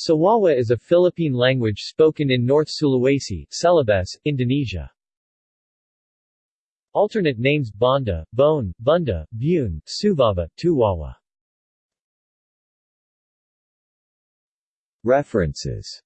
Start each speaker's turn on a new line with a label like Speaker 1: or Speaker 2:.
Speaker 1: Sawawa is a Philippine language spoken in North Sulawesi, Celebes, Indonesia. Alternate names Banda, Bone, Bunda, Bune, Suvava, Tuwawa. References